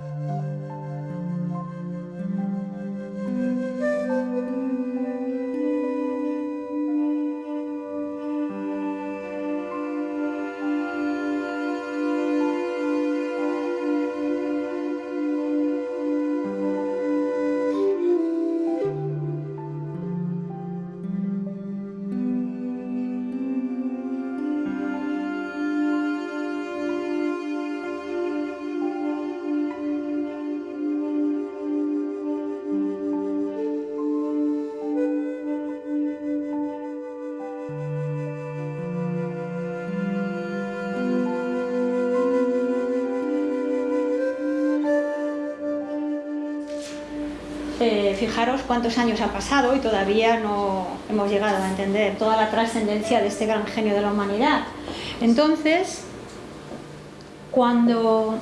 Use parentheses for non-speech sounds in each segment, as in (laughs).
Eh, fijaros cuántos años ha pasado y todavía no hemos llegado a entender toda la trascendencia de este gran genio de la humanidad. Entonces, cuando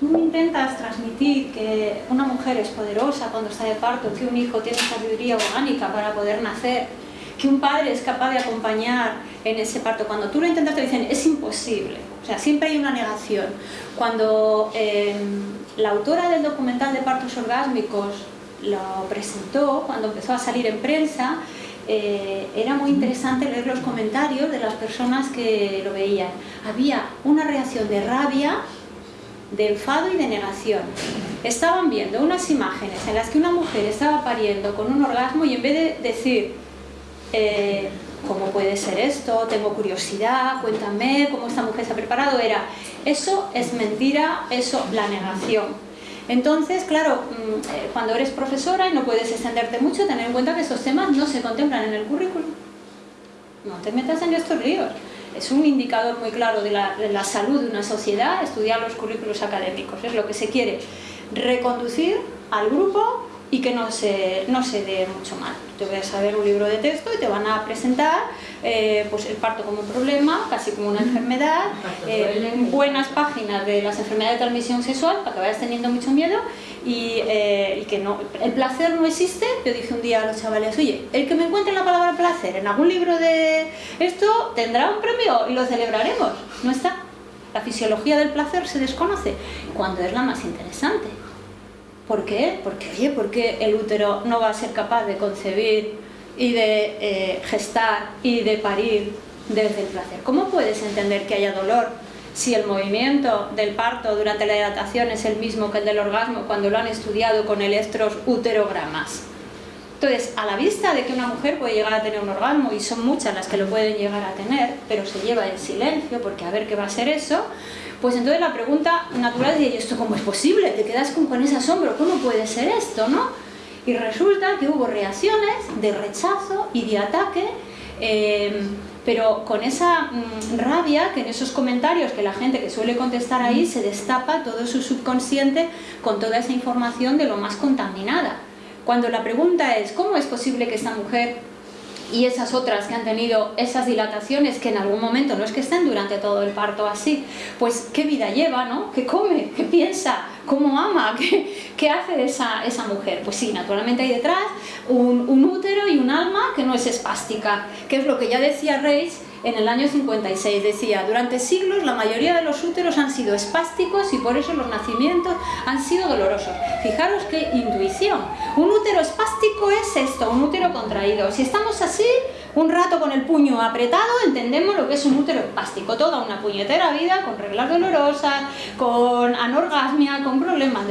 tú intentas transmitir que una mujer es poderosa cuando está de parto, que un hijo tiene sabiduría orgánica para poder nacer, que un padre es capaz de acompañar en ese parto, cuando tú lo intentas te dicen es imposible, o sea, siempre hay una negación. Cuando eh, la autora del documental de partos orgásmicos lo presentó cuando empezó a salir en prensa. Eh, era muy interesante leer los comentarios de las personas que lo veían. Había una reacción de rabia, de enfado y de negación. Estaban viendo unas imágenes en las que una mujer estaba pariendo con un orgasmo y en vez de decir eh, ¿cómo puede ser esto? Tengo curiosidad, cuéntame cómo esta mujer se ha preparado, era eso es mentira, eso la negación. Entonces, claro, mm, eh, cuando eres profesora y no puedes extenderte mucho, tener en cuenta que esos temas no se contemplan en el currículum. No te metas en estos líos. Es un indicador muy claro de la, de la salud de una sociedad, estudiar los currículos académicos. Es lo que se quiere reconducir al grupo y que no se, no se dé mucho mal. Te voy a saber un libro de texto y te van a presentar eh, pues el parto como un problema, casi como una enfermedad, eh, buenas páginas de las enfermedades de transmisión sexual para que vayas teniendo mucho miedo y, eh, y, que no, el placer no existe. Yo dije un día a los chavales, oye, el que me encuentre la palabra placer en algún libro de esto tendrá un premio y lo celebraremos. No está. La fisiología del placer se desconoce cuando es la más interesante. ¿Por qué? Porque, oye, porque el útero no va a ser capaz de concebir y de eh, gestar y de parir desde el placer. ¿Cómo puedes entender que haya dolor si el movimiento del parto durante la dilatación es el mismo que el del orgasmo cuando lo han estudiado con electros uterogramas? Entonces, a la vista de que una mujer puede llegar a tener un orgasmo, y son muchas las que lo pueden llegar a tener, pero se lleva en silencio, porque a ver qué va a ser eso, pues entonces la pregunta natural es, ¿y esto cómo es posible? Te quedas con, con ese asombro, ¿cómo puede ser esto? ¿no? Y resulta que hubo reacciones de rechazo y de ataque, eh, pero con esa mm, rabia que en esos comentarios que la gente que suele contestar ahí se destapa todo su subconsciente con toda esa información de lo más contaminada. Cuando la pregunta es, ¿cómo es posible que esta mujer y esas otras que han tenido esas dilataciones que en algún momento no es que estén durante todo el parto así, pues qué vida lleva, ¿no? ¿Qué come? ¿Qué piensa? ¿Cómo ama? (laughs) ¿Qué, qué hace esa, esa mujer? Pues sí, naturalmente hay detrás un, un útero y un alma que no es espástica, que es lo que ya decía Reis en el año 56. Decía, durante siglos la mayoría de los úteros han sido espásticos y por eso los nacimientos han sido dolorosos. Fijaros qué intuición. Un útero espástico es esto, un útero contraído. Si estamos así, un rato con el puño apretado, entendemos lo que es un útero espástico. Toda una puñetera vida con reglas dolorosas, con anorgasmia, con problemas.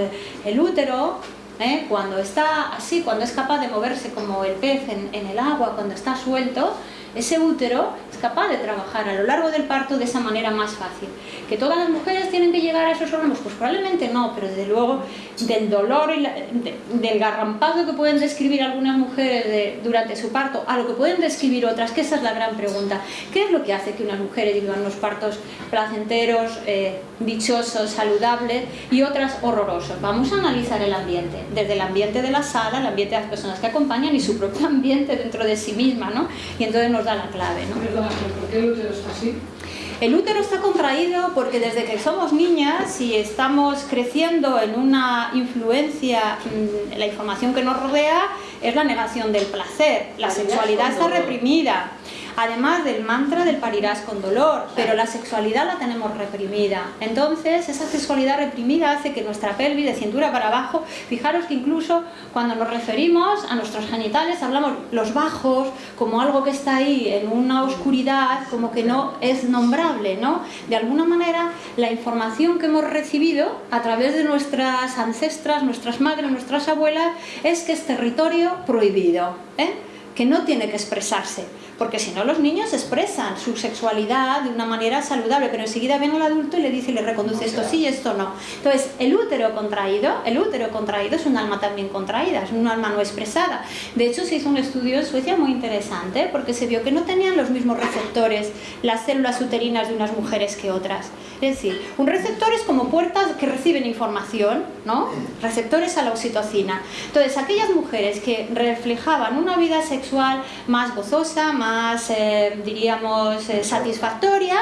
El útero ¿eh? cuando está así, cuando es capaz de moverse como el pez en, en, el agua, cuando está suelto, ese útero es capaz de trabajar a lo largo del parto de esa manera más fácil. ¿Que todas las mujeres tienen que llegar a esos órganos? Pues probablemente no, pero desde luego del dolor y la, de, del garrampado que pueden describir algunas mujeres de, durante su parto a lo que pueden describir otras, que esa es la gran pregunta. ¿Qué es lo que hace que unas mujeres vivan unos partos placenteros, eh, dichosos, saludables y otras horrorosos? Vamos a analizar el ambiente, desde el ambiente de la sala, el ambiente de las personas que acompañan y su propio ambiente dentro de sí misma, ¿no? Y entonces nos da la clave, ¿por qué el útero está así? El útero está contraído porque desde que somos niñas y estamos creciendo en una influencia, mm, la información que nos rodea es la negación del placer, la sexualidad está reprimida. Además del mantra del parirás con dolor, pero la sexualidad la tenemos reprimida. Entonces, esa sexualidad reprimida hace que nuestra pelvis de cintura para abajo, fijaros que incluso cuando nos referimos a nuestros genitales hablamos los bajos como algo que está ahí en una oscuridad, como que no es nombrable, ¿no? De alguna manera, la información que hemos recibido a través de nuestras ancestras, nuestras madres, nuestras abuelas, es que es territorio prohibido, ¿eh? que no tiene que expresarse porque si no los niños expresan su sexualidad de una manera saludable, pero enseguida viene el adulto y le dice y le reconduce esto sí y esto no. Entonces, el útero contraído, el útero contraído es un alma también contraída, es un alma no expresada. De hecho, se hizo un estudio en Suecia muy interesante, porque se vio que no tenían los mismos receptores las células uterinas de unas mujeres que otras. Es decir, un receptor es como puertas que reciben información, ¿no? Receptores a la oxitocina. Entonces, aquellas mujeres que reflejaban una vida sexual más gozosa, más más, eh, diríamos, eh, satisfactoria,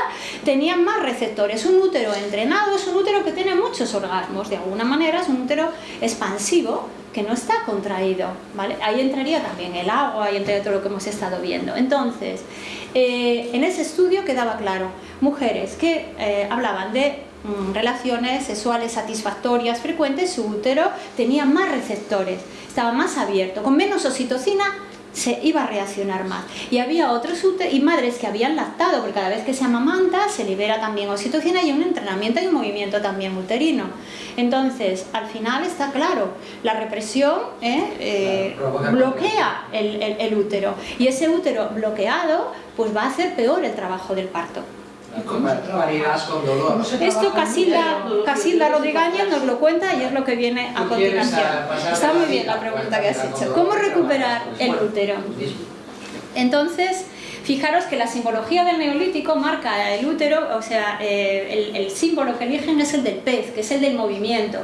tenían más receptores. Un útero entrenado es un útero que tiene muchos orgasmos, de alguna manera es un útero expansivo que no está contraído, ¿vale? Ahí entraría también el agua y entraría todo lo que hemos estado viendo. Entonces, eh, en ese estudio quedaba claro, mujeres que hablaban de mm, relaciones sexuales satisfactorias frecuentes, su útero tenía más receptores, estaba más abierto, con menos oxitocina se iba a reaccionar más. Y había otros y madres que habían lactado, porque cada vez que se amamanta se libera también oxitocina y un entrenamiento y un movimiento también uterino. Entonces, al final está claro, la represión ¿eh? Eh, bloquea el, el útero y ese útero bloqueado pues va a hacer peor el trabajo del parto. Con dolor. Esto Casilda, Casilda Rodríguez nos lo cuenta y es lo que viene a continuación. Está muy bien la pregunta que has hecho. ¿Cómo recuperar el útero? Entonces, fijaros que la simbología del neolítico marca el útero, o sea, eh, el, el símbolo que eligen es el del pez, que es el del movimiento.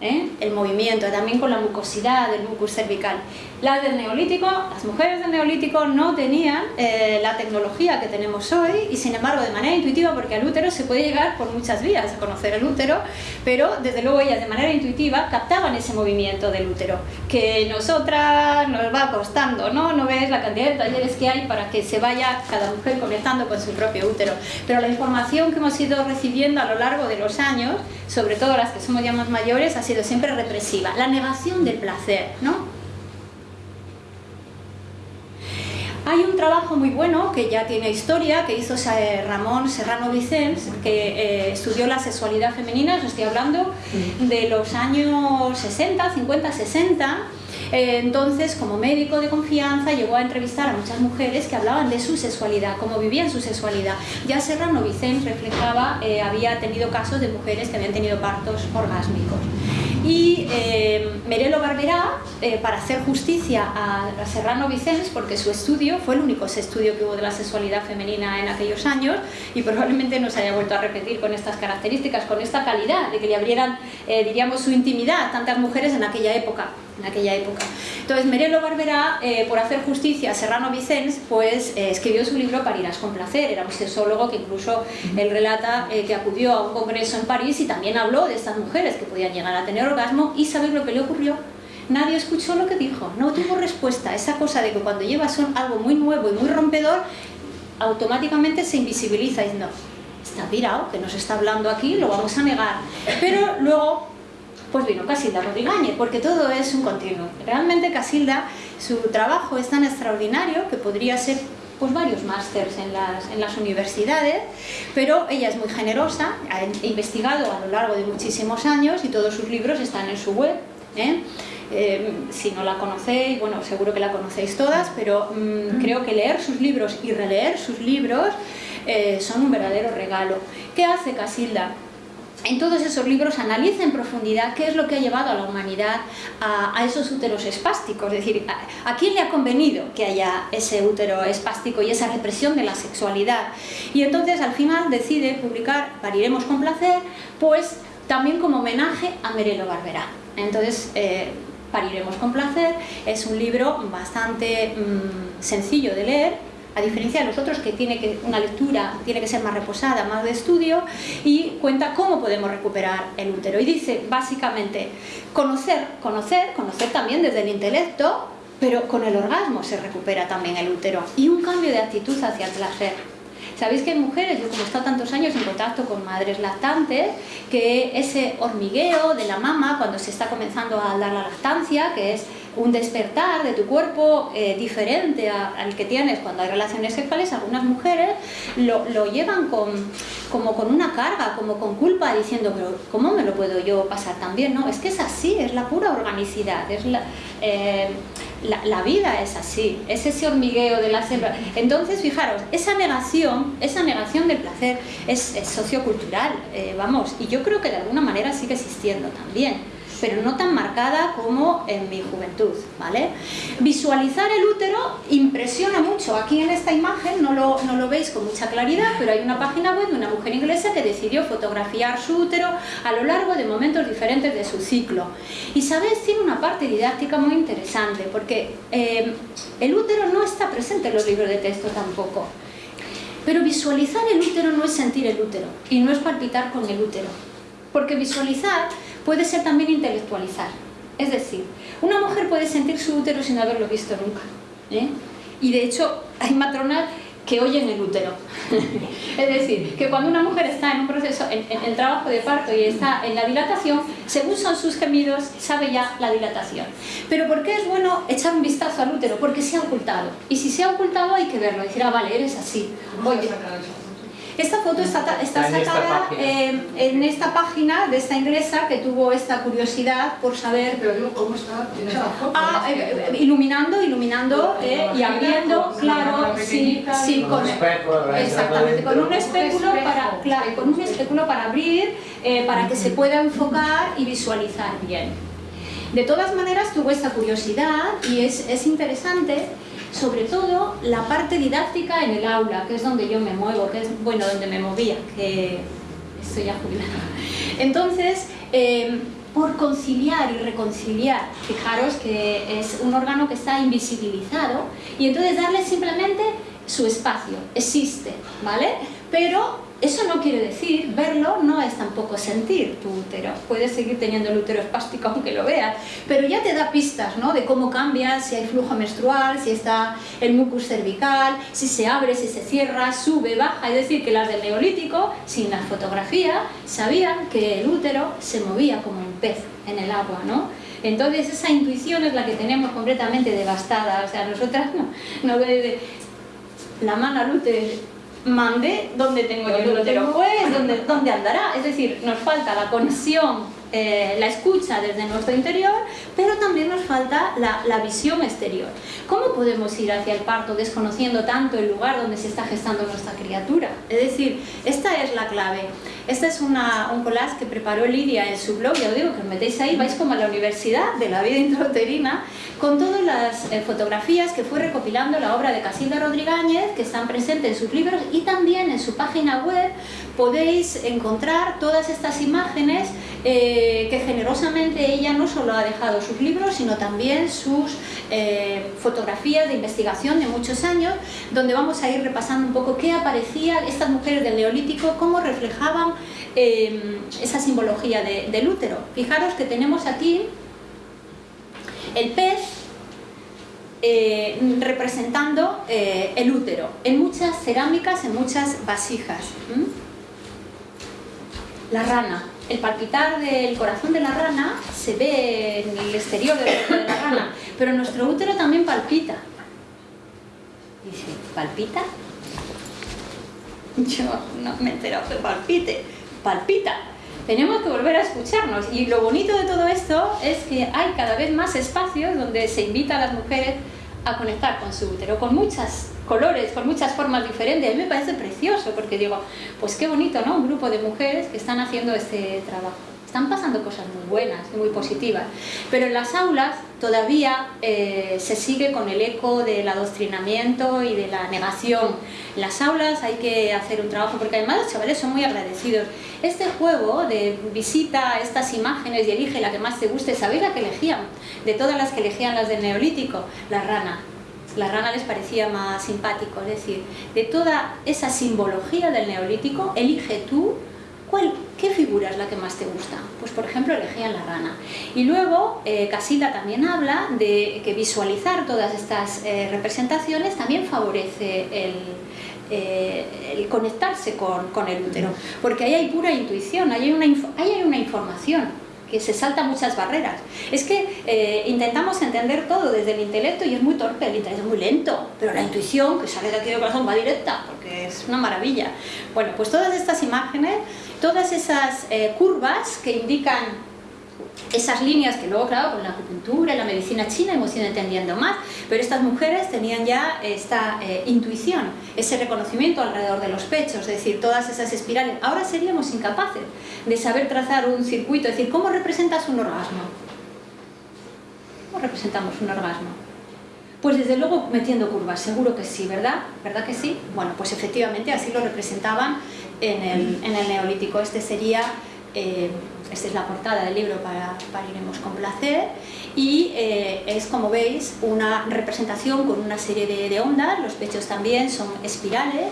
¿Eh? el movimiento, también con la mucosidad del mucus cervical. Las del neolítico, las mujeres del neolítico no tenían eh, la tecnología que tenemos hoy y sin embargo de manera intuitiva, porque al útero se puede llegar por muchas vías a conocer el útero, pero desde luego ellas de manera intuitiva captaban ese movimiento del útero, que nosotras nos va costando, ¿no? No ves la cantidad de talleres que hay para que se vaya cada mujer conectando con su propio útero, pero la información que hemos ido recibiendo a lo largo de los años, sobre todo las que somos ya más mayores, ha sido siempre represiva, la negación del placer, ¿no? Hay un trabajo muy bueno que ya tiene historia, que hizo Ramón Serrano Vicens, que eh, estudió la sexualidad femenina, os estoy hablando de los años 60, 50, 60, entonces, como médico de confianza, llegó a entrevistar a muchas mujeres que hablaban de su sexualidad, cómo vivían su sexualidad. Ya Serrano Vicens reflejaba, eh, había tenido casos de mujeres que habían tenido partos orgásmicos y eh, Merelo Barberá, eh, para hacer justicia a, Serrano Vicens, porque su estudio fue el único estudio que hubo de la sexualidad femenina en aquellos años y probablemente no se haya vuelto a repetir con estas características, con esta calidad, de que le abrieran, eh, diríamos, su intimidad a tantas mujeres en aquella época en aquella época. Entonces Merelo Barberá, eh, por hacer justicia a Serrano Vicens, pues eh, escribió su libro Parirás con placer, era un sexólogo que incluso él relata eh, que acudió a un congreso en París y también habló de estas mujeres que podían llegar a tener orgasmo y ¿sabéis lo que le ocurrió? Nadie escuchó lo que dijo, no tuvo respuesta, esa cosa de que cuando llevas algo muy nuevo y muy rompedor, automáticamente se invisibiliza y no, está pirado, que nos está hablando aquí, lo vamos a negar. Pero luego pues vino Casilda Rodríguez, porque todo es un continuo. Realmente Casilda, su trabajo es tan extraordinario que podría ser pues varios másters en las, universidades, pero ella es muy generosa, ha investigado a lo largo de muchísimos años y todos sus libros están en su web. ¿eh? Eh, si no la conocéis, bueno, seguro que la conocéis todas, pero mm, creo que leer sus libros y releer sus libros eh, son un verdadero regalo. ¿Qué hace Casilda? En todos esos libros analiza en profundidad qué es lo que ha llevado a la humanidad a, esos úteros espásticos, es decir, a, quién le ha convenido que haya ese útero espástico y esa represión de la sexualidad. Y entonces al final decide publicar Pariremos con placer, pues también como homenaje a Merelo Barberá. Entonces, eh, Pariremos con placer es un libro bastante mm, sencillo de leer, a diferencia de los otros que tiene que una lectura tiene que ser más reposada, más de estudio y cuenta cómo podemos recuperar el útero y dice básicamente conocer, conocer, conocer también desde el intelecto pero con el orgasmo se recupera también el útero y un cambio de actitud hacia el placer. Sabéis que hay mujeres, yo como he estado tantos años en contacto con madres lactantes, que ese hormigueo de la mama cuando se está comenzando a dar la lactancia, que es un despertar de tu cuerpo eh, diferente al que tienes cuando hay relaciones sexuales, algunas mujeres lo, llevan con, como con una carga, como con culpa, diciendo, ¿cómo me lo puedo yo pasar también? No, es que es así, es la pura organicidad, es la, eh, la, vida es así, es ese hormigueo de la selva. Entonces, fijaros, esa negación, esa negación del placer es, sociocultural, eh, vamos, y yo creo que de alguna manera sigue existiendo también pero no tan marcada como en mi juventud, ¿vale? Visualizar el útero impresiona mucho. Aquí en esta imagen no lo, no lo veis con mucha claridad, pero hay una página web de una mujer inglesa que decidió fotografiar su útero a lo largo de momentos diferentes de su ciclo. Y sabéis, tiene una parte didáctica muy interesante, porque eh, el útero no está presente en los libros de texto tampoco. Pero visualizar el útero no es sentir el útero y no es palpitar con el útero. Porque visualizar puede ser también intelectualizar. Es decir, una mujer puede sentir su útero sin haberlo visto nunca. ¿eh? Y de hecho, hay matronas que oyen el útero. (laughs) es decir, que cuando una mujer está en un proceso, en, el trabajo de parto y está en la dilatación, según son sus gemidos, sabe ya la dilatación. Pero ¿por qué es bueno echar un vistazo al útero? Porque se ha ocultado. Y si se ha ocultado hay que verlo, decir, ah, vale, eres así. Oye, esta foto está, sacada en esta página de esta inglesa que tuvo esta curiosidad por saber... Pero ¿cómo está Ah, eh, eh, iluminando, iluminando eh, y abriendo, claro, sí, sí, con, exactamente, con un espéculo para, con un espéculo para abrir, para que se pueda enfocar y visualizar bien. De todas maneras tuvo esta curiosidad y es, es interesante sobre todo la parte didáctica en el aula, que es donde yo me muevo, que es, bueno, donde me movía, que estoy ya jubilada. (laughs) Entonces, em, por conciliar y reconciliar, fijaros que es un órgano que está invisibilizado, y entonces darle simplemente su espacio, existe, ¿vale? Pero eso no quiere decir, verlo no es tampoco sentir tu útero. Puedes seguir teniendo el útero espástico (laughs) aunque lo veas, pero ya te da pistas ¿no? de cómo cambia, si hay flujo menstrual, si está el mucus cervical, si se abre, si se cierra, sube, baja. Es decir, que las del neolítico, sin la fotografía, sabían que el útero se movía como un pez en el agua, ¿no? Entonces esa intuición es la que tenemos completamente devastada. O sea, nosotras no, no la mano al útero mande donde tengo yo el útero, pues donde, donde andará. Es decir, nos falta la conexión eh, la escucha desde nuestro interior, pero también nos falta la, visión exterior. ¿Cómo podemos ir hacia el parto desconociendo tanto el lugar donde se está gestando nuestra criatura? Es decir, esta es la clave. Este es un collage que preparó Lidia en su blog, ya os digo que os metéis ahí, vais como a la universidad de la vida intrauterina, con todas las eh, fotografías que fue recopilando la obra de Casilda Rodríguez, que están presentes en sus libros y también en su página web podéis encontrar todas estas imágenes eh, que generosamente ella no solo ha dejado sus libros, sino también sus eh, fotografías de investigación de muchos años, donde vamos a ir repasando un poco qué aparecían estas mujeres del Neolítico, cómo reflejaban eh, esa simbología del útero. Fijaros que tenemos aquí el pez representando el útero, en muchas cerámicas, en muchas vasijas. La rana, el palpitar del corazón de la rana se ve en el exterior de la rana, pero nuestro útero también palpita. Dice, ¿palpita? (laughs) Yo no me he enterado que palpite. Palpita. Tenemos que volver a escucharnos. Y lo bonito de todo esto es que hay cada vez más espacios donde se invita a las mujeres a conectar con su útero, con muchas colores, con muchas formas diferentes. A mí me parece precioso porque digo, pues qué bonito, ¿no? Un grupo de mujeres que están haciendo este trabajo. Están pasando cosas muy buenas y muy positivas, pero en las aulas todavía eh, se sigue con el eco del adoctrinamiento y de la negación. En las aulas hay que hacer un trabajo porque además los chavales son muy agradecidos. Este juego de visita estas imágenes y elige la que más te guste, ¿sabéis la que elegían? De todas las que elegían las del neolítico, la rana la rana les parecía más simpático, es decir, de toda esa simbología del neolítico, elige tú ¿Cuál, ¿Qué figura es la que más te gusta? Pues por ejemplo elegían la rana. Y luego eh, también habla de que visualizar todas estas eh, representaciones también favorece el, eh, conectarse con, el útero, porque ahí hay pura intuición, ahí hay una información que se salta muchas barreras. Es que eh, intentamos entender todo desde el intelecto y es muy torpe, el intelecto es muy lento, pero la intuición que sale de aquí del corazón va directa, porque es una maravilla. Bueno, pues todas estas imágenes, todas esas eh, curvas que indican esas líneas que luego, claro, con la acupuntura y la medicina china hemos ido entendiendo más, pero estas mujeres tenían ya esta eh, intuición, ese reconocimiento alrededor de los pechos, es decir, todas esas espirales. Ahora seríamos incapaces de saber trazar un circuito, es decir, ¿cómo representas un orgasmo? ¿Cómo representamos un orgasmo? Pues desde luego metiendo curvas, seguro que sí, ¿verdad? ¿Verdad que sí? Bueno, pues efectivamente así lo representaban en el, en el neolítico. Este sería... Eh, esta es la portada del libro para, para Iremos con Placer y eh, es como veis una representación con una serie de, ondas, los pechos también son espirales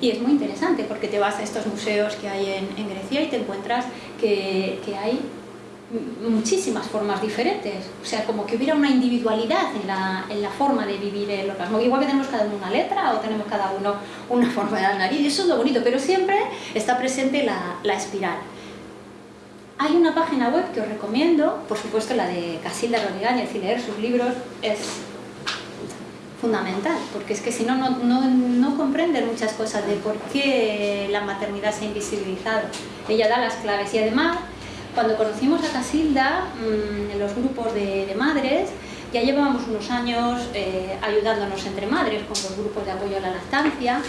y es muy interesante porque te vas a estos museos que hay en, Grecia y te encuentras que, que, hay muchísimas formas diferentes, o sea, como que hubiera una individualidad en la, en la, forma de vivir el orgasmo, igual que tenemos cada uno una letra o tenemos cada uno una forma de la nariz, eso es lo bonito, pero siempre está presente la, la espiral. Hay una página web que os recomiendo, por supuesto la de Casilda Rodríguez, y leer sus libros es fundamental, porque es que si no, no, no, comprenden muchas cosas de por qué la maternidad se ha invisibilizado. Ella da las claves y además, cuando conocimos a Casilda mm, en los grupos de, madres, ya llevábamos unos años eh, ayudándonos entre madres con los grupos de apoyo a la lactancia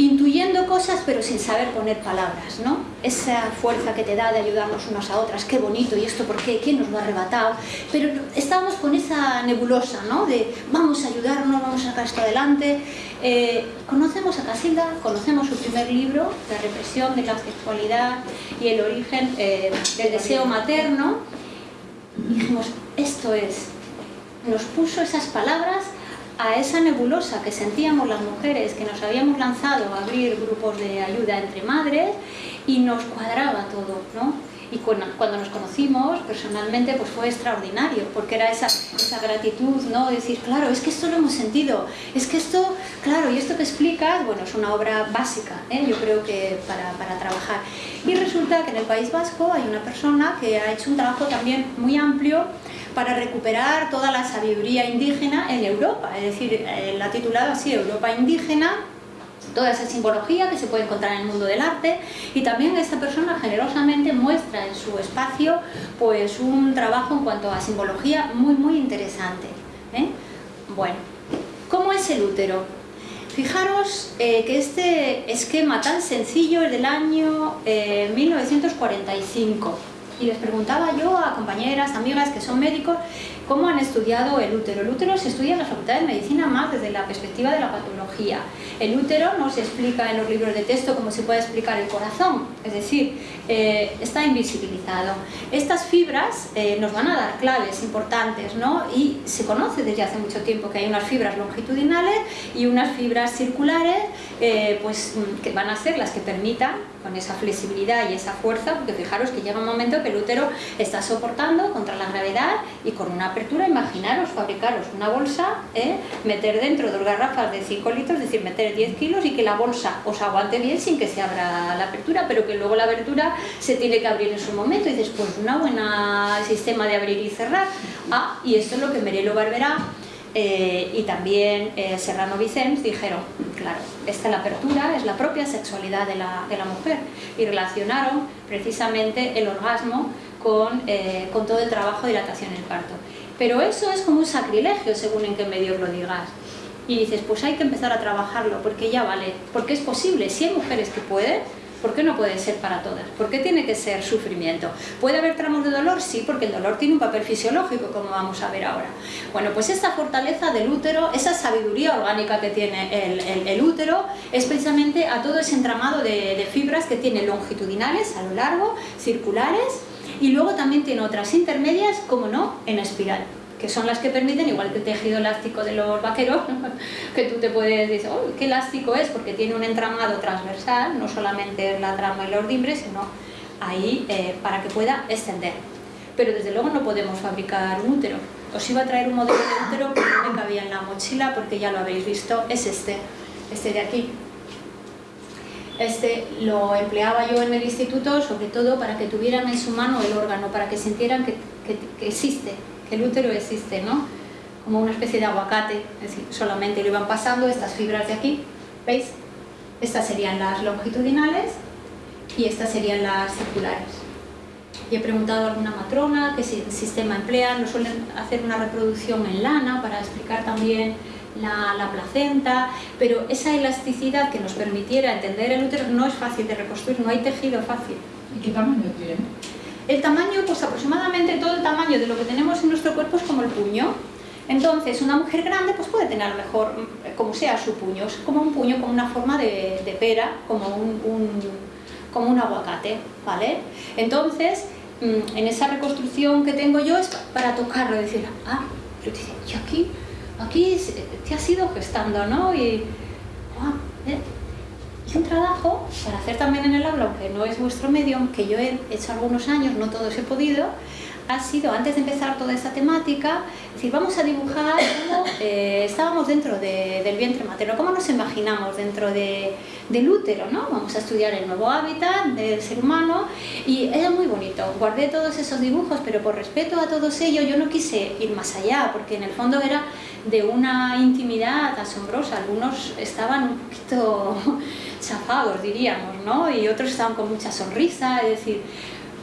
intuyendo cosas pero sin saber poner palabras, ¿no? Esa fuerza que te da de ayudarnos unas a otras, qué bonito, y esto por qué, quién nos lo ha arrebatado, pero estábamos con esa nebulosa, ¿no? De vamos a ayudarnos, vamos a sacar esto adelante. Eh, conocemos a Casilda, conocemos su primer libro, La represión de la sexualidad y el origen eh, del deseo materno, dijimos, esto es, nos puso esas palabras a esa nebulosa que sentíamos las mujeres que nos habíamos lanzado a abrir grupos de ayuda entre madres y nos cuadraba todo, ¿no? Y cuando, nos conocimos personalmente pues fue extraordinario porque era esa, esa gratitud, ¿no? decir, claro, es que esto lo hemos sentido, es que esto, claro, y esto que explicas, bueno, es una obra básica, ¿eh? yo creo que para, para trabajar. Y resulta que en el País Vasco hay una persona que ha hecho un trabajo también muy amplio para recuperar toda la sabiduría indígena en Europa, es decir, eh, la ha titulado así Europa indígena, toda esa simbología que se puede encontrar en el mundo del arte y también esta persona generosamente muestra en su espacio pues un trabajo en cuanto a simbología muy muy interesante. ¿eh? Bueno, ¿cómo es el útero? Fijaros eh, que este esquema tan sencillo es del año 1945 y les preguntaba yo a compañeras, amigas que son médicos, cómo han estudiado el útero. El útero se estudia en la Facultad de Medicina más desde la perspectiva de la patología. El útero no se explica en los libros de texto como se puede explicar el corazón, es decir, eh, está invisibilizado. Estas fibras eh, nos van a dar claves importantes, ¿no? Y se conoce desde hace mucho tiempo que hay unas fibras longitudinales y unas fibras circulares, eh, pues que van a ser las que permitan con esa flexibilidad y esa fuerza, porque fijaros que llega un momento que el útero está soportando contra la gravedad y con una apertura, imaginaros, fabricaros una bolsa, ¿eh? meter dentro dos garrafas de 5 litros, es decir, meter 10 kilos y que la bolsa os aguante bien sin que se abra la apertura, pero que luego la abertura se tiene que abrir en su momento y después una buena sistema de abrir y cerrar. Ah, y esto es lo que Merelo Barberá eh, y también eh, Serrano Vicens dijeron, claro, esta la apertura es la propia sexualidad de la, de la mujer y relacionaron precisamente el orgasmo con, eh, con, todo el trabajo de dilatación en el parto. Pero eso es como un sacrilegio según en qué medio lo digas. Y dices, pues hay que empezar a trabajarlo porque ya vale, porque es posible, si hay mujeres que pueden, ¿Por qué no puede ser para todas? ¿Por qué tiene que ser sufrimiento? ¿Puede haber tramos de dolor? Sí, porque el dolor tiene un papel fisiológico, como vamos a ver ahora. Bueno, pues esta fortaleza del útero, esa sabiduría orgánica que tiene el, útero, es precisamente a todo ese entramado de, de fibras que tiene longitudinales a lo largo, circulares, y luego también tiene otras intermedias, como no, en espiral. Que son las que permiten, igual que el tejido elástico de los vaqueros, (laughs) que tú te puedes decir, oh, qué elástico es, porque tiene un entramado transversal, no solamente la trama y los ordimbre, sino ahí eh, para que pueda extender. Pero desde luego no podemos fabricar un útero. Os iba a traer un modelo de útero que no me cabía en la mochila porque ya lo habéis visto, es este, este de aquí. Este lo empleaba yo en el instituto sobre todo para que tuvieran en su mano el órgano, para que sintieran que, que existe, el útero existe, ¿no? Como una especie de aguacate, solamente lo iban pasando estas fibras de aquí, ¿veis? Estas serían las longitudinales y estas serían las circulares. Y he preguntado a alguna matrona qué sistema emplean, no suelen hacer una reproducción en lana para explicar también la, la, placenta, pero esa elasticidad que nos permitiera entender el útero no es fácil de reconstruir, no hay tejido fácil. ¿Y qué tamaño tiene? El tamaño, pues aproximadamente todo el tamaño de lo que tenemos en nuestro cuerpo es como el puño. Entonces, una mujer grande pues puede tener mejor, mm, como sea su puño, es como un puño con una forma de, pera, como un, como un aguacate, ¿vale? Entonces, mm, en esa reconstrucción que tengo yo es para tocarlo y decir, ah, yo aquí, aquí te has ido gestando, ¿no? Y, ah, ¿eh? Un trabajo para hacer también en el aula, aunque no es vuestro medio, que yo he hecho algunos años, no todos he podido, ha sido, antes de empezar toda esta temática, decir, vamos a dibujar cómo eh, estábamos dentro del vientre materno, cómo nos imaginamos dentro del útero, ¿no? Vamos a estudiar el nuevo hábitat del ser humano y era muy bonito. Guardé todos esos dibujos, pero por respeto a todos ellos yo no quise ir más allá, porque en el fondo era de una intimidad asombrosa. Algunos estaban un poquito (laughs) chafados, diríamos, ¿no? Y otros estaban con mucha sonrisa, es decir,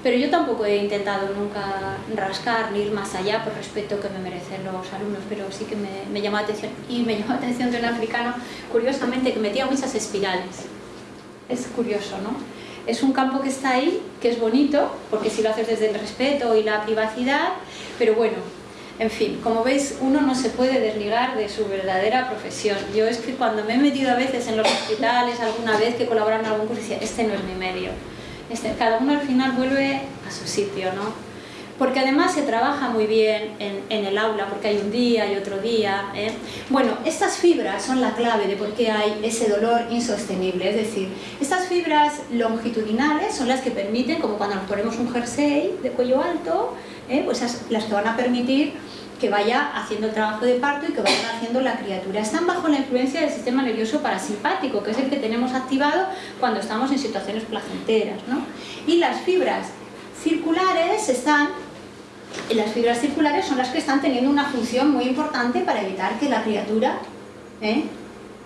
pero yo tampoco he intentado nunca rascar ni ir más allá por respeto que me merecen los alumnos, pero sí que me, me llamó la atención. Y me llamó la atención de un africano, curiosamente, que metía muchas espirales. Es curioso, ¿no? Es un campo que está ahí, que es bonito, porque si lo haces desde el respeto y la privacidad, pero bueno, en fin, como veis, uno no se puede desligar de su verdadera profesión. Yo es que cuando me he metido a veces en los hospitales, alguna vez que colaboran en algún curso, decía, este no es mi medio. Cada uno al final vuelve a su sitio, ¿no? Porque además se trabaja muy bien en, el aula, porque hay un día y otro día. ¿eh? Bueno, estas fibras son la clave de por qué hay ese dolor insostenible. Es decir, estas fibras longitudinales son las que permiten, como cuando nos ponemos un jersey de cuello alto, ¿eh? pues las que van a permitir que vaya haciendo el trabajo de parto y que vayan haciendo la criatura. Están bajo la influencia del sistema nervioso parasimpático, que es el que tenemos activado cuando estamos en situaciones placenteras. ¿no? Y las fibras circulares están las fibras circulares son las que están teniendo una función muy importante para evitar que la criatura ¿eh?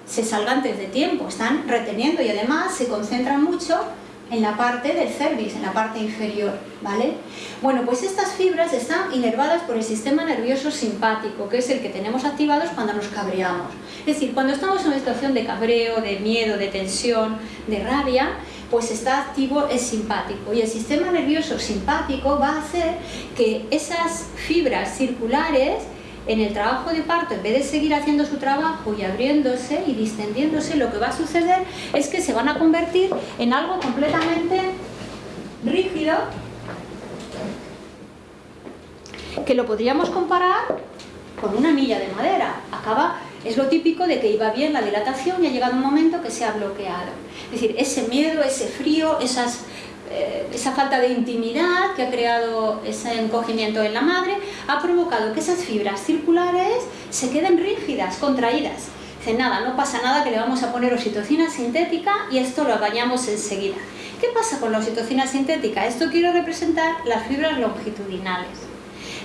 se salga antes de tiempo. Están reteniendo y además se concentran mucho en la parte del cervix, en la parte inferior, ¿vale? Bueno, pues estas fibras están inervadas por el sistema nervioso simpático, que es el que tenemos activados cuando nos cabreamos. Es decir, cuando estamos en una situación de cabreo, de miedo, de tensión, de rabia, pues está activo el simpático y el sistema nervioso simpático va a hacer que esas fibras circulares en el trabajo de parto, en vez de seguir haciendo su trabajo y abriéndose y distendiéndose, lo que va a suceder es que se van a convertir en algo completamente rígido, que lo podríamos comparar con una milla de madera. Acaba, es lo típico de que iba bien la dilatación y ha llegado un momento que se ha bloqueado. Es decir, ese miedo, ese frío, esas eh, esa falta de intimidad que ha creado ese encogimiento en la madre ha provocado que esas fibras circulares se queden rígidas, contraídas. Dice, nada, no pasa nada que le vamos a poner oxitocina sintética y esto lo apañamos enseguida. ¿Qué pasa con la oxitocina sintética? Esto quiero representar las fibras longitudinales.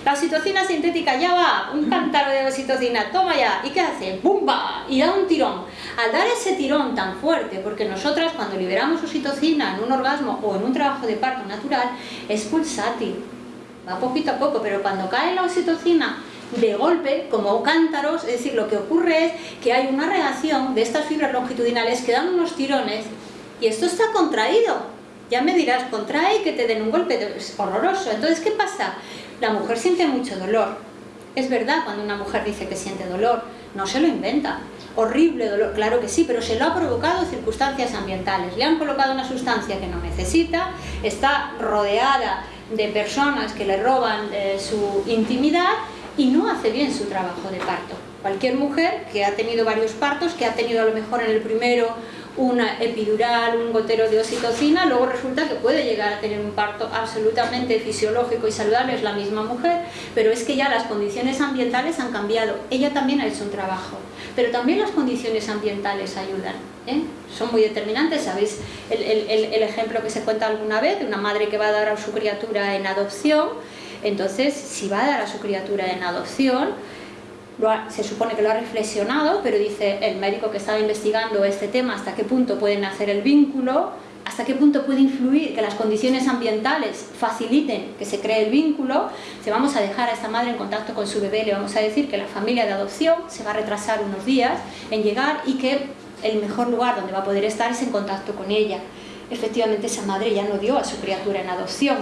La oxitocina sintética ya va, un cántaro de oxitocina, toma ya, ¿y qué hace? ¡Bumba! Y da un tirón. Al dar ese tirón tan fuerte, porque nosotras cuando liberamos oxitocina en un orgasmo o en un trabajo de parto natural, es pulsátil, va poquito a poco, pero cuando cae la oxitocina de golpe, como cántaros, es decir, lo que ocurre es que hay una reacción de estas fibras longitudinales que dan unos tirones y esto está contraído. Ya me dirás, contrae que te den un golpe, es horroroso. Entonces, ¿qué pasa? La mujer siente mucho dolor. Es verdad cuando una mujer dice que siente dolor, no se lo inventa. Horrible dolor, claro que sí, pero se lo ha provocado circunstancias ambientales. Le han colocado una sustancia que no necesita, está rodeada de personas que le roban eh, su intimidad y no hace bien su trabajo de parto. Cualquier mujer que ha tenido varios partos, que ha tenido a lo mejor en el primero una epidural, un gotero de oxitocina, luego resulta que puede llegar a tener un parto absolutamente fisiológico y saludable, es la misma mujer, pero es que ya las condiciones ambientales han cambiado. Ella también ha hecho un trabajo, pero también las condiciones ambientales ayudan. ¿eh? Son muy determinantes, ¿sabéis? El, el ejemplo que se cuenta alguna vez de una madre que va a dar a su criatura en adopción, entonces si va a dar a su criatura en adopción, se supone que lo ha reflexionado, pero dice el médico que estaba investigando este tema hasta qué punto pueden hacer el vínculo, hasta qué punto puede influir que las condiciones ambientales faciliten que se cree el vínculo, se vamos a dejar a esta madre en contacto con su bebé, le vamos a decir que la familia de adopción se va a retrasar unos días en llegar y que el mejor lugar donde va a poder estar es en contacto con ella. Efectivamente esa madre ya no dio a su criatura en adopción,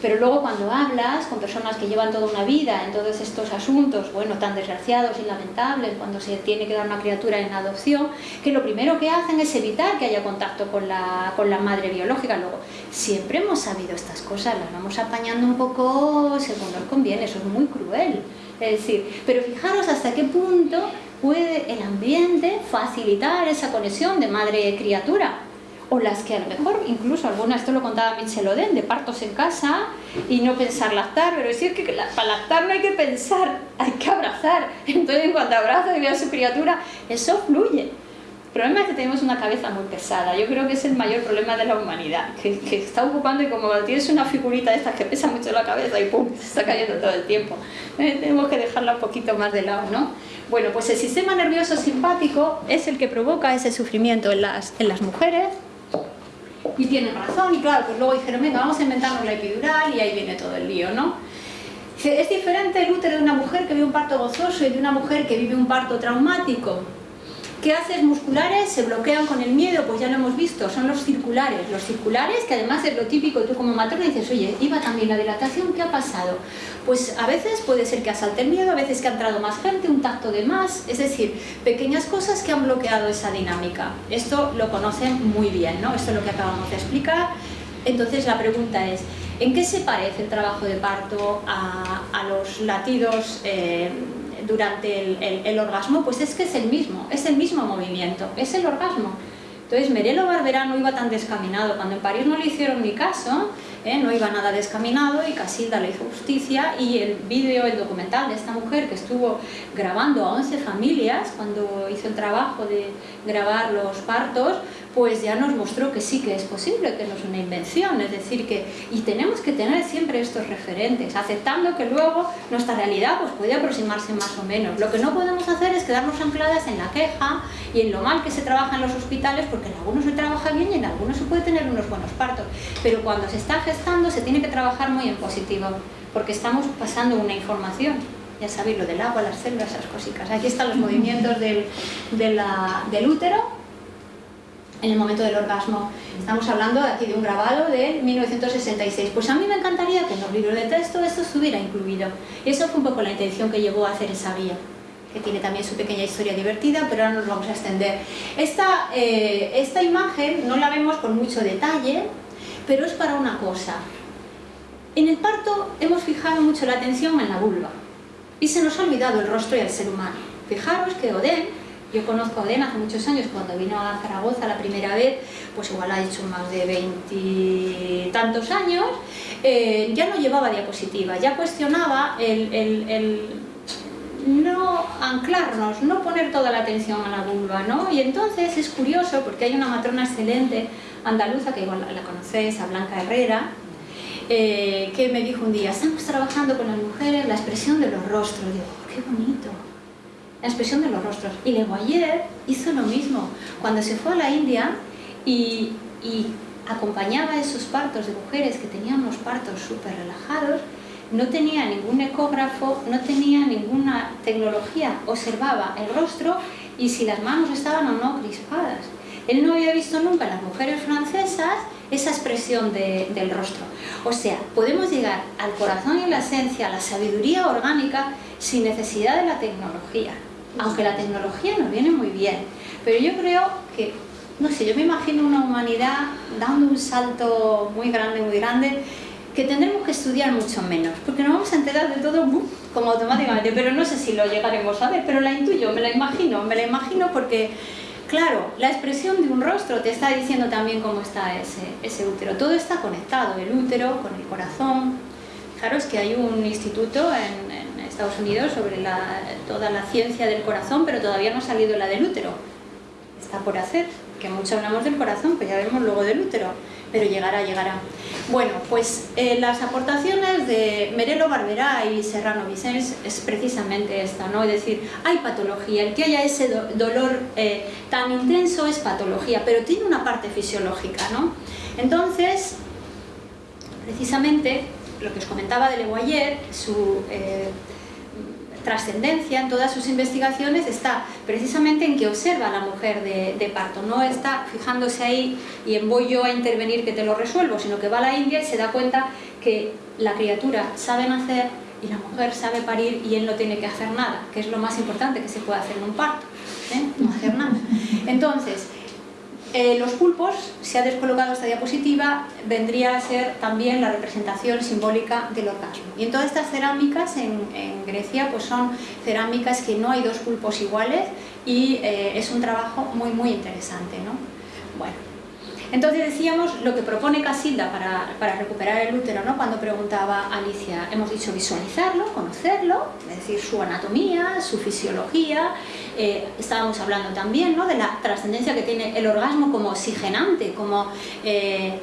pero luego cuando hablas con personas que llevan toda una vida en todos estos asuntos, bueno, tan desgraciados y lamentables, cuando se tiene que dar una criatura en adopción, que lo primero que hacen es evitar que haya contacto con la, con la madre biológica. Luego, siempre hemos sabido estas cosas, las vamos apañando un poco según nos conviene, eso es muy cruel. Es decir, pero fijaros hasta qué punto puede el ambiente facilitar esa conexión de madre-criatura o las que a lo mejor, incluso algunas, esto lo contaba Michel Oden, de partos en casa y no pensar lactar, pero decir que para lactar no hay que pensar, (laughs) hay que abrazar. Entonces, en cuanto abraza y ve a su criatura, eso fluye. El problema es que tenemos una cabeza muy pesada. Yo creo que es el mayor problema de la humanidad, que, que está ocupando y como tienes una figurita de estas que pesa mucho la cabeza y pum, se está cayendo todo el tiempo. Eh, tenemos que dejarla un poquito más de lado, ¿no? Bueno, pues el sistema nervioso simpático es el que provoca ese sufrimiento en las, en las mujeres, y tienen razón, y claro, pues luego dijeron, venga, vamos a inventarnos la epidural y ahí viene todo el lío, ¿no? Es diferente el útero de una mujer que vive un parto gozoso y de una mujer que vive un parto traumático. ¿Qué haces musculares? Se bloquean con el miedo, pues ya lo hemos visto, son los circulares. Los circulares, que además es lo típico, tú como matrona dices, oye, iba también la dilatación, ¿qué ha pasado? Pues a veces puede ser que asalte el miedo, a veces que ha entrado más gente, un tacto de más, es decir, pequeñas cosas que han bloqueado esa dinámica. Esto lo conocen muy bien, ¿no? Esto es lo que acabamos de explicar. Entonces la pregunta es, ¿en qué se parece el trabajo de parto a, los latidos eh, durante el, orgasmo, pues es que es el mismo, es el mismo movimiento, es el orgasmo. Entonces Merelo Barberá no iba tan descaminado, cuando en París no le hicieron ni caso, ¿eh? no iba nada descaminado y Casilda le hizo justicia y el vídeo, el documental de esta mujer que estuvo grabando a 11 familias cuando hizo el trabajo de grabar los partos, pues ya nos mostró que sí que es posible, que no es una invención, es decir, que y tenemos que tener siempre estos referentes, aceptando que luego nuestra realidad pues puede aproximarse más o menos. Lo que no podemos hacer es quedarnos ancladas en la queja y en lo mal que se trabaja en los hospitales, porque en algunos se trabaja bien y en algunos se puede tener unos buenos partos, pero cuando se está gestando se tiene que trabajar muy en positivo, porque estamos pasando una información ya sabéis, lo del agua, las células, esas cositas. Aquí están los movimientos del, del útero en el momento del orgasmo. Estamos hablando aquí de un grabado de 1966. Pues a mí me encantaría que en los libros de texto esto estuviera incluido. Y eso fue un poco la intención que llevó a hacer esa guía que tiene también su pequeña historia divertida, pero ahora nos vamos a extender. Esta, eh, esta imagen no la vemos con mucho detalle, pero es para una cosa. En el parto hemos fijado mucho la atención en la vulva y se nos ha olvidado el rostro y el ser humano. Fijaros que Odén yo conozco a Odén hace muchos años, cuando vino a Zaragoza la primera vez, pues igual ha hecho más de veintitantos años, eh, ya no llevaba diapositiva, ya cuestionaba el, no anclarnos, no poner toda la atención a la vulva, ¿no? Y entonces es curioso, porque hay una matrona excelente andaluza, que igual la conocéis, a Blanca Herrera, eh, que me dijo un día, estamos trabajando con las mujeres la expresión de los rostros. digo, oh, qué bonito, la expresión de los rostros. Y Le Guayer hizo lo mismo. Cuando se fue a la India y, acompañaba esos partos de mujeres que tenían unos partos súper relajados, no tenía ningún ecógrafo, no tenía ninguna tecnología, observaba el rostro y si las manos estaban o no crispadas. Él no había visto nunca en las mujeres francesas esa expresión del rostro. O sea, podemos llegar al corazón y la esencia, a la sabiduría orgánica, sin necesidad de la tecnología aunque la tecnología nos viene muy bien, pero yo creo que, no sé, yo me imagino una humanidad dando un salto muy grande, muy grande, que tendremos que estudiar mucho menos, porque nos vamos a enterar de todo como automáticamente, pero no sé si lo llegaremos a ver, pero la intuyo, me la imagino, me la imagino porque, claro, la expresión de un rostro te está diciendo también cómo está ese, ese útero. Todo está conectado, el útero con el corazón. Fijaros que hay un instituto en, en Estados Unidos sobre toda la ciencia del corazón, pero todavía no ha salido la del útero. Está por hacer, que mucho hablamos del corazón, pues ya vemos luego del útero pero llegará, llegará. Bueno, pues eh, las aportaciones de Merelo Barberá y Serrano Vicens es precisamente esta, ¿no? Es decir, hay patología, el que haya ese dolor eh, tan intenso es patología, pero tiene una parte fisiológica, ¿no? Entonces, precisamente, lo que os comentaba de Leguayer, su... Eh, trascendencia en todas sus investigaciones está precisamente en que observa a la mujer de, parto, no está fijándose ahí y en voy yo a intervenir que te lo resuelvo, sino que va a la India y se da cuenta que la criatura sabe nacer y la mujer sabe parir y él no tiene que hacer nada, que es lo más importante que se puede hacer en un parto, ¿eh? no hacer nada. Entonces, eh, los pulpos, se ha descolocado esta diapositiva, vendría a ser también la representación simbólica del orgasmo. Y en todas estas cerámicas en, Grecia pues son cerámicas que no hay dos pulpos iguales y eh, es un trabajo muy muy interesante. ¿no? Bueno, entonces decíamos lo que propone Casilda para, recuperar el útero, ¿no? cuando preguntaba Alicia, hemos dicho visualizarlo, conocerlo, es decir, su anatomía, su fisiología, eh, estábamos hablando también ¿no? de la trascendencia que tiene el orgasmo como oxigenante, como eh,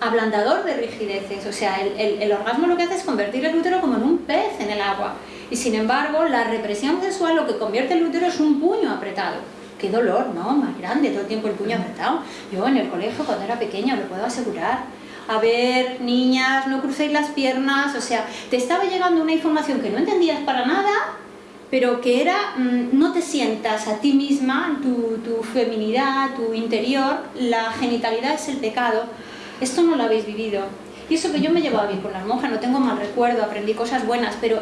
ablandador de rigideces, o sea, el, el orgasmo lo que hace es convertir el útero como en un pez en el agua, y sin embargo la represión sexual lo que convierte el útero es un puño apretado, qué dolor, ¿no? Más grande, todo el tiempo el puño apretado. Yo en el colegio cuando era pequeña, lo puedo asegurar. A ver, niñas, no crucéis las piernas, o sea, te estaba llegando una información que no entendías para nada, pero que era, mm, no te sientas a ti misma, tu, tu feminidad, tu interior, la genitalidad es el pecado. Esto no lo habéis vivido. Y eso que yo me llevaba bien con las monjas, no tengo mal recuerdo, aprendí cosas buenas, pero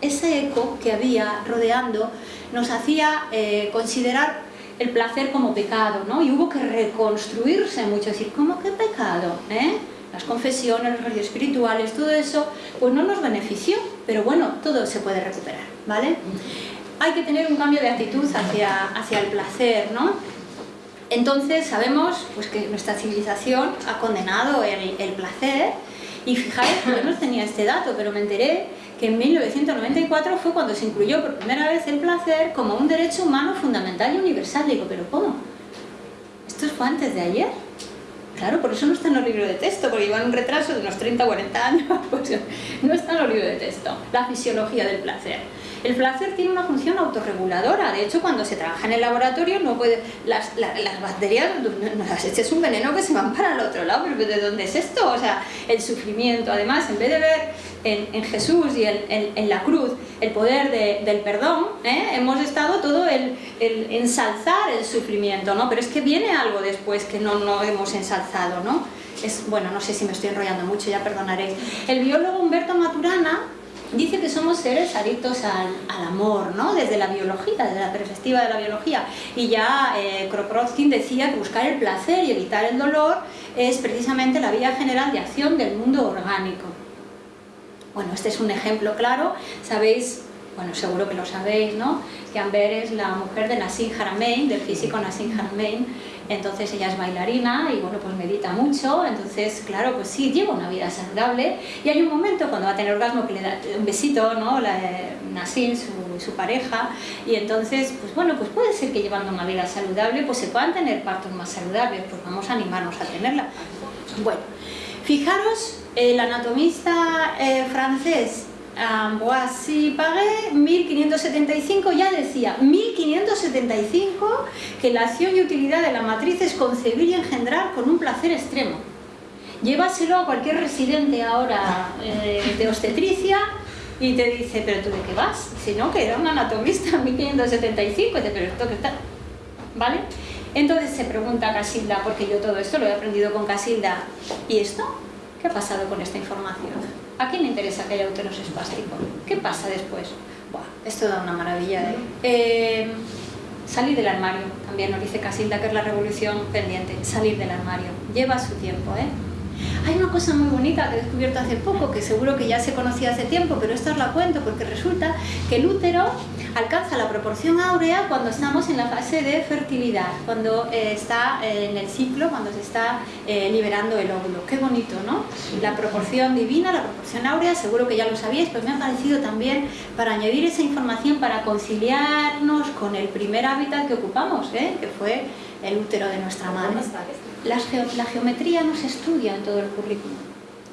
ese eco que había rodeando nos hacía eh, considerar el placer como pecado, ¿no? Y hubo que reconstruirse mucho, decir, ¿cómo que pecado? ¿Eh? Las confesiones, los reyes espirituales, todo eso, pues no nos benefició, pero bueno, todo se puede recuperar, ¿vale? Hay que tener un cambio de actitud hacia, hacia el placer, ¿no? Entonces sabemos pues, que nuestra civilización ha condenado el, el placer y fijáis, yo no tenía este dato, pero me enteré que en 1994 fue cuando se incluyó por primera vez el placer como un derecho humano fundamental y universal. Digo, ¿pero cómo? ¿Esto fue antes de ayer? Claro, por eso no está en los libros de texto, porque llevan un retraso de unos 30 o 40 años, (laughs) pues no está en los libros de texto, la fisiología del placer. El placer tiene una función autorreguladora, de hecho cuando se trabaja en el laboratorio no puede, las, las bacterias, las es un veneno que se van para el otro lado, pero ¿de dónde es esto? O sea, el sufrimiento, además en vez de ver en, Jesús y en, la cruz el poder del perdón, ¿eh? hemos estado todo el, ensalzar el sufrimiento, ¿no? Pero es que viene algo después que no, no hemos ensalzado, ¿no? Es, bueno, no sé si me estoy enrollando mucho, ya perdonaréis. El biólogo Humberto Maturana dice que somos seres adictos al, amor, ¿no? Desde la biología, desde la perspectiva de la biología. Y ya eh, Kropotkin decía que buscar el placer y evitar el dolor es precisamente la vía general de acción del mundo orgánico. Bueno, este es un ejemplo claro, sabéis, bueno, seguro que lo sabéis, ¿no? Que Amber es la mujer de Nassim Haramein, del físico Nassim Haramein, entonces ella es bailarina y bueno, pues medita mucho, entonces claro, pues sí, lleva una vida saludable y hay un momento cuando va a tener orgasmo que le da un besito, ¿no? La, Nassim, su, su pareja, y entonces, pues bueno, pues puede ser que llevando una vida saludable pues se puedan tener partos más saludables, pues vamos a animarnos a tenerla. Bueno, fijaros, el anatomista eh, francés Amboise Pagué, 1575, ya decía, 1575, que la acción y utilidad de la matriz es concebir y engendrar con un placer extremo. Llévaselo a cualquier residente ahora eh, de obstetricia y te dice, pero tú de qué vas? Si no, que era un anatomista en 1575, dice, pero esto que está... ¿Vale? Entonces se pregunta Casilda, porque yo todo esto lo he aprendido con Casilda, ¿y esto? ¿Qué ha pasado con esta información? ¿A quién le interesa que haya úteros espásticos? ¿Qué pasa después? Buah, esto da una maravilla. ¿eh? ¿eh? salir del armario, también nos dice Casilda que es la revolución pendiente, salir del armario. Lleva su tiempo, ¿eh? Hay una cosa muy bonita que he descubierto hace poco, que seguro que ya se conocía hace tiempo, pero esta os la cuento porque resulta que el útero alcanza la proporción áurea cuando estamos en la fase de fertilidad, cuando eh, está eh, en el ciclo, cuando se está eh, liberando el óvulo. Qué bonito, ¿no? La proporción divina, la proporción áurea, seguro que ya lo sabíais, pero me ha parecido también para añadir esa información, para conciliarnos con el primer hábitat que ocupamos, que fue el útero de nuestra madre. La, geometría no se estudia en todo el currículum.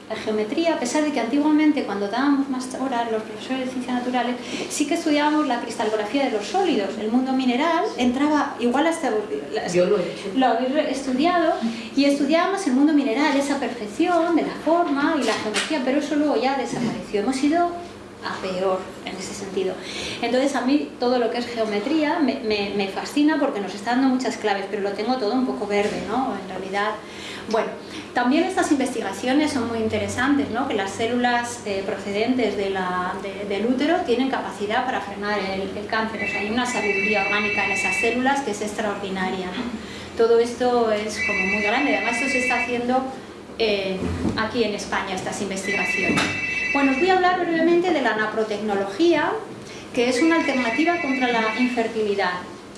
La geometría, a pesar de que antiguamente cuando dábamos más horas los profesores de ciencias naturales, sí que estudiábamos la cristalografía de los sólidos. El mundo mineral entraba igual hasta... Yo lo he hecho. Lo habéis estudiado y estudiábamos el mundo mineral, esa perfección de la forma y la geometría, pero eso luego ya desapareció. Hemos ido a peor en ese sentido. Entonces a mí todo lo que es geometría me, me, fascina porque nos está dando muchas claves, pero lo tengo todo un poco verde, ¿no? En realidad, bueno, también estas investigaciones son muy interesantes, ¿no? Que las células eh, procedentes de la, del útero tienen capacidad para frenar el, cáncer, o sea, hay una sabiduría orgánica en esas células que es extraordinaria, Todo esto es como muy grande, además esto se está haciendo eh, aquí en España, estas investigaciones. Bueno, os voy a hablar brevemente de la naprotecnología, que es una alternativa contra la infertilidad.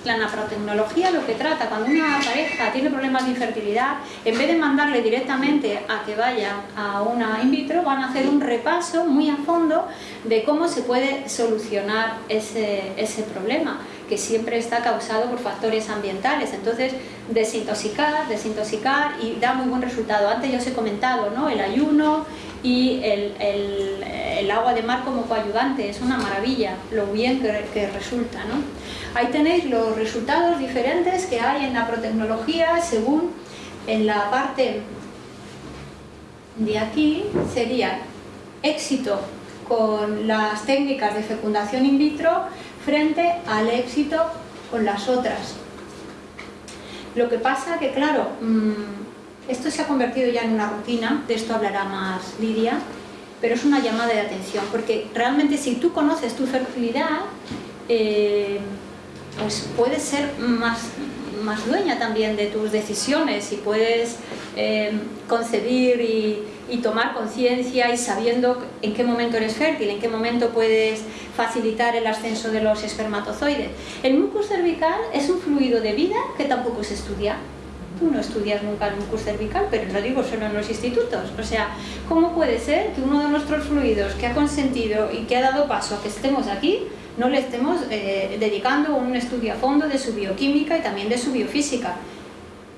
La naprotecnología lo que trata, cuando una pareja tiene problemas de infertilidad, en vez de mandarle directamente a que vaya a una in vitro, van a hacer un repaso muy a fondo de cómo se puede solucionar ese, ese problema que siempre está causado por factores ambientales. Entonces, desintoxicar, desintoxicar y da muy buen resultado. Antes ya os he comentado, ¿no? El ayuno, y el, el, agua de mar como coayudante, es una maravilla lo bien que, resulta. ¿no? Ahí tenéis los resultados diferentes que hay en la protecnología según en la parte de aquí sería éxito con las técnicas de fecundación in vitro frente al éxito con las otras. Lo que pasa que, claro, mm, esto se ha convertido ya en una rutina, de esto hablará más Lidia, pero es una llamada de atención, porque realmente si tú conoces tu fertilidad, eh, pues puedes ser más, más dueña también de tus decisiones y puedes eh, concebir y, y tomar conciencia y sabiendo en qué momento eres fértil, en qué momento puedes facilitar el ascenso de los espermatozoides. El mucus cervical es un fluido de vida que tampoco se estudia tú no estudias nunca el mucus cervical, pero no digo solo en los institutos. O sea, ¿cómo puede ser que uno de nuestros fluidos que ha consentido y que ha dado paso a que estemos aquí, no le estemos eh, dedicando un estudio a fondo de su bioquímica y también de su biofísica?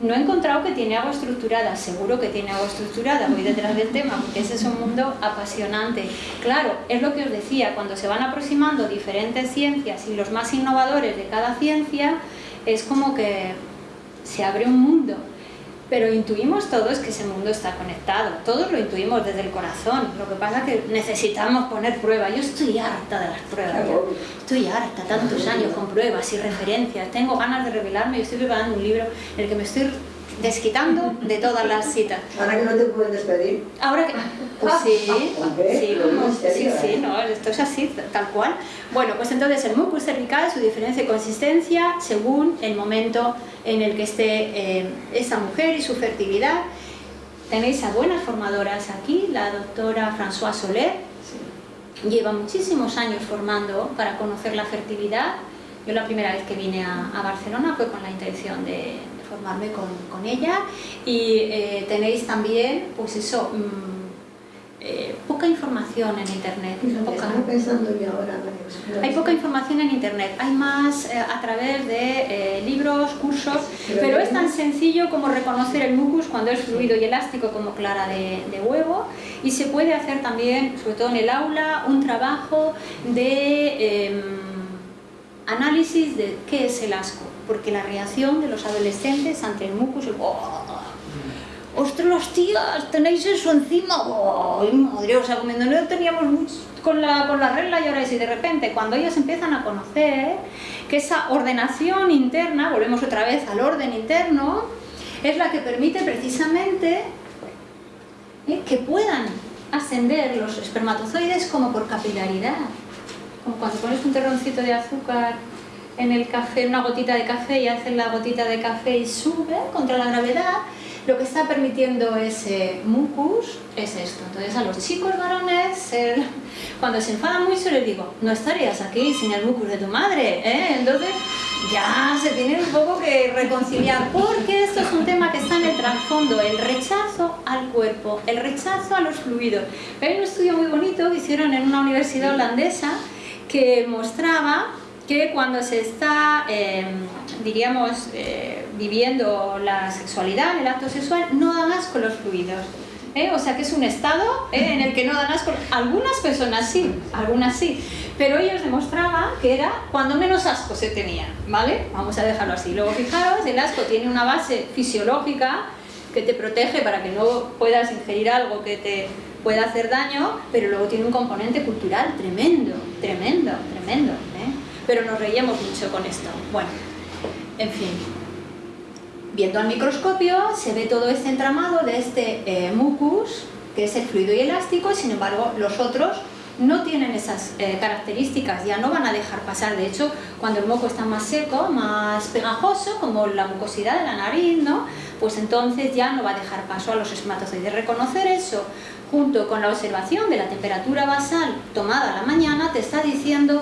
No he encontrado que tiene agua estructurada, seguro que tiene agua estructurada, voy detrás del tema, porque ese es un mundo apasionante. Claro, es lo que os decía, cuando se van aproximando diferentes ciencias y los más innovadores de cada ciencia, es como que se abre un mundo, pero intuimos todos que ese mundo está conectado, todos lo intuimos desde el corazón, lo que pasa es que necesitamos poner pruebas, yo estoy harta de las pruebas, estoy harta, tantos años con pruebas y referencias, tengo ganas de revelarme, y estoy preparando un libro en el que me estoy desquitando de todas las citas. Ahora que no te pueden despedir. Ahora que... Pues sí, sí, sí, sí, no, esto es así, tal cual. Bueno, pues entonces el mucus cervical, su diferencia de consistencia según el momento en el que esté eh, esa mujer y su fertilidad. Tenéis a buenas formadoras aquí, la doctora François Soler, lleva muchísimos años formando para conocer la fertilidad. Yo la primera vez que vine a, a Barcelona fue con la intención de, formarme con, con ella y eh, tenéis también, pues eso, mmm, eh, poca información en internet. Poca. pensando yo ahora. Hay poca información en internet, hay más eh, a través de libros, cursos, pero, es tan sencillo como reconocer el mucus cuando es fluido y elástico como clara de, de, huevo y se puede hacer también, sobre todo en el aula, un trabajo de em, análisis de qué es el asco porque la reacción de los adolescentes ante el mucus es ¡Oh! ¡Ostras, tías! ¿Tenéis eso encima? ¡Ay, madre! O sea, como no teníamos mucho con la, con la regla y ahora es y de repente cuando ellos empiezan a conocer que esa ordenación interna, volvemos otra vez al orden interno, es la que permite precisamente ¿eh? que puedan ascender los espermatozoides como por capilaridad. Como cuando pones un terroncito de azúcar en el café, una gotita de café y haces la gotita de café y sube contra la gravedad, lo que está permitiendo ese mucus es esto. Entonces a los chicos varones, cuando se enfadan mucho les digo, no estarías aquí sin el mucus de tu madre, ¿eh? Entonces ya se tiene un poco que reconciliar, porque esto es un tema que está en el trasfondo, el rechazo al cuerpo, el rechazo a los fluidos. Hay un estudio muy bonito que hicieron en una universidad holandesa que mostraba que cuando se está, em, diríamos, eh, viviendo la sexualidad, el acto sexual, no dan asco los fluidos. ¿eh? O sea que es un estado ¿eh? (laughs) en el que no dan asco. Algunas personas sí, algunas sí. Pero ellos demostraban que era cuando menos asco se tenía, ¿vale? Vamos a dejarlo así. Luego fijaros, el asco tiene una base fisiológica que te protege para que no puedas ingerir algo que te pueda hacer daño, pero luego tiene un componente cultural tremendo, tremendo, tremendo. ¿eh? Pero nos reíamos mucho con esto. Bueno, en fin. Viendo al microscopio se ve todo este entramado de este eh, mucus, que es el fluido y elástico, sin embargo los otros no tienen esas eh, características, ya no van a dejar pasar. De hecho, cuando el moco está más seco, más pegajoso, como la mucosidad de la nariz, ¿no? pues entonces ya no va a dejar paso a los espermatozoides. Reconocer eso junto con la observación de la temperatura basal tomada a la mañana te está diciendo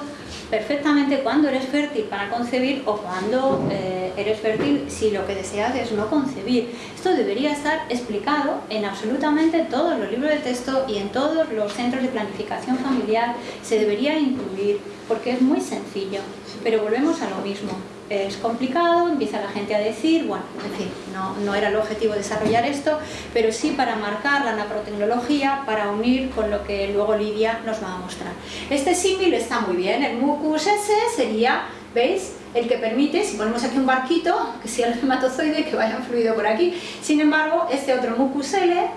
perfectamente cuándo eres fértil para concebir o cuándo eh, eres fértil si lo que deseas es no concebir. Esto debería estar explicado en absolutamente todos los libros de texto y en todos los centros de planificación familiar. Se debería incluir porque es muy sencillo, pero volvemos a lo mismo es complicado, empieza la gente a decir, bueno, en fin, no, no, era el objetivo desarrollar esto, pero sí para marcar la naprotecnología, para unir con lo que luego Lidia nos va a mostrar. Este símil está muy bien, el mucus ese sería, ¿veis? El que permite, si ponemos aquí un barquito, que sea el espermatozoide, que vaya fluido por aquí, sin embargo, este otro mucus L,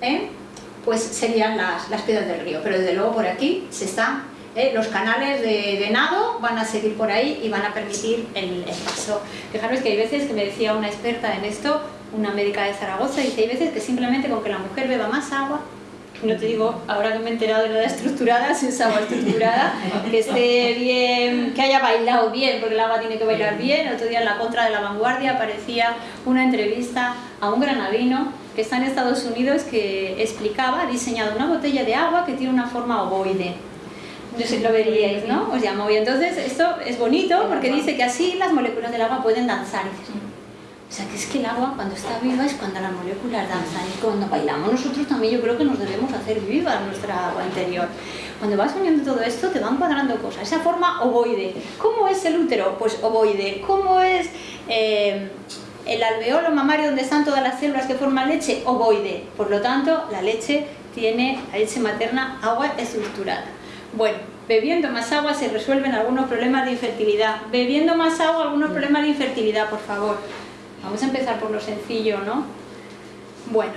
¿eh? pues serían las, las piedras del río, pero desde luego por aquí se está ¿eh? los canales de, nado van a seguir por ahí y van a permitir el, paso. Fijaros que hay veces que me decía una experta en esto, una médica de Zaragoza, dice, hay veces que simplemente con que la mujer beba más agua, no te digo, ahora que me he enterado de la estructurada, (laughs) si es agua estructurada, que esté bien, que haya bailado bien, porque el agua tiene que bailar bien. El otro día en la contra de la vanguardia aparecía una entrevista a un granadino que está en Estados Unidos que explicaba, ha diseñado una botella de agua que tiene una forma ovoide sé lo veríais, ¿no? Os llamo. Y entonces esto es bonito porque dice que así las moléculas del agua pueden danzar. o sea, que es que el agua cuando está viva es cuando las moléculas danzan. Y cuando bailamos nosotros también yo creo que nos debemos hacer viva nuestra agua interior. Cuando vas uniendo todo esto te van cuadrando cosas. Esa forma ovoide. ¿Cómo es el útero? Pues ovoide. ¿Cómo es eh, el alveolo mamario donde están todas las células que forman leche? Ovoide. Por lo tanto, la leche tiene, la leche materna, agua estructurada. Bueno, bebiendo más agua se resuelven algunos problemas de infertilidad. Bebiendo más agua, algunos problemas de infertilidad, por favor. Vamos a empezar por lo sencillo, ¿no? Bueno,